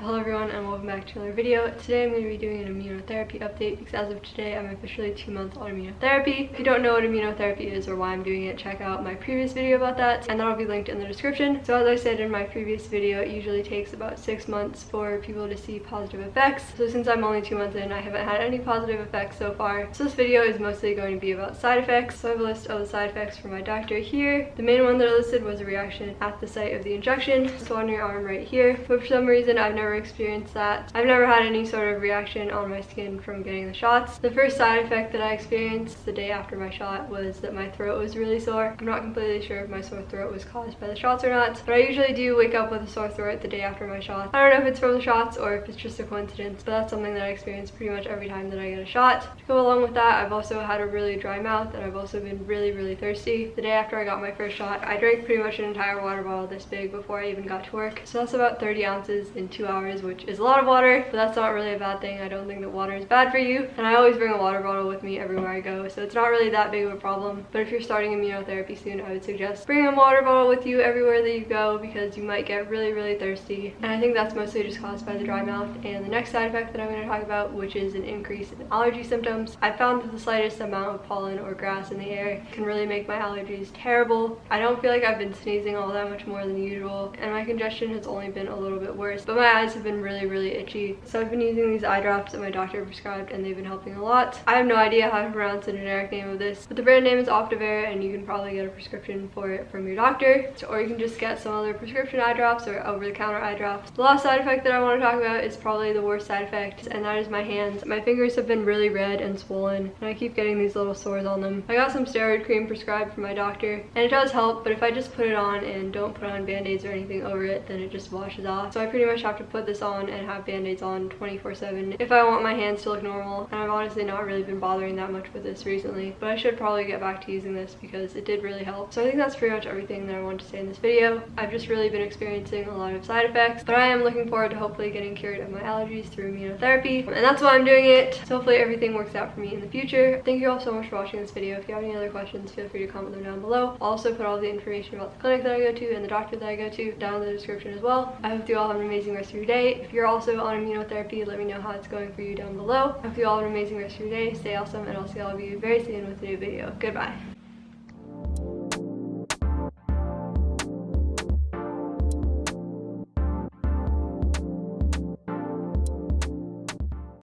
Hello everyone and welcome back to another video. Today I'm going to be doing an immunotherapy update because as of today I'm officially two months on immunotherapy. If you don't know what immunotherapy is or why I'm doing it, check out my previous video about that and that'll be linked in the description. So as I said in my previous video, it usually takes about six months for people to see positive effects. So since I'm only two months in, I haven't had any positive effects so far. So this video is mostly going to be about side effects. So I have a list of the side effects from my doctor here. The main one that I listed was a reaction at the site of the injection, so on your arm right here. But for some reason I've never never experienced that. I've never had any sort of reaction on my skin from getting the shots. The first side effect that I experienced the day after my shot was that my throat was really sore. I'm not completely sure if my sore throat was caused by the shots or not, but I usually do wake up with a sore throat the day after my shot. I don't know if it's from the shots or if it's just a coincidence, but that's something that I experience pretty much every time that I get a shot. To go along with that, I've also had a really dry mouth and I've also been really, really thirsty. The day after I got my first shot, I drank pretty much an entire water bottle this big before I even got to work. So that's about 30 ounces in two hours hours, which is a lot of water, but that's not really a bad thing. I don't think that water is bad for you. And I always bring a water bottle with me everywhere I go, so it's not really that big of a problem. But if you're starting immunotherapy soon, I would suggest bringing a water bottle with you everywhere that you go because you might get really, really thirsty. And I think that's mostly just caused by the dry mouth. And the next side effect that I'm going to talk about, which is an increase in allergy symptoms. I found that the slightest amount of pollen or grass in the air can really make my allergies terrible. I don't feel like I've been sneezing all that much more than usual, and my congestion has only been a little bit worse, but my eyes eyes have been really, really itchy. So I've been using these eye drops that my doctor prescribed and they've been helping a lot. I have no idea how to pronounce the generic name of this, but the brand name is Optivar and you can probably get a prescription for it from your doctor. Or you can just get some other prescription eye drops or over-the-counter eye drops. The last side effect that I want to talk about is probably the worst side effect and that is my hands. My fingers have been really red and swollen and I keep getting these little sores on them. I got some steroid cream prescribed from my doctor and it does help but if I just put it on and don't put on band-aids or anything over it then it just washes off. So I pretty much have to put put this on and have band-aids on 24 7 if I want my hands to look normal. And I've honestly not really been bothering that much with this recently but I should probably get back to using this because it did really help. So I think that's pretty much everything that I wanted to say in this video. I've just really been experiencing a lot of side effects but I am looking forward to hopefully getting cured of my allergies through immunotherapy. And that's why I'm doing it. So hopefully everything works out for me in the future. Thank you all so much for watching this video. If you have any other questions feel free to comment them down below. I'll also put all the information about the clinic that I go to and the doctor that I go to down in the description as well. I hope you all have an amazing rest of your if you're also on immunotherapy, let me know how it's going for you down below. I hope you all have an amazing rest of your day. Stay awesome, and I'll see all of you very soon with a new video. Goodbye.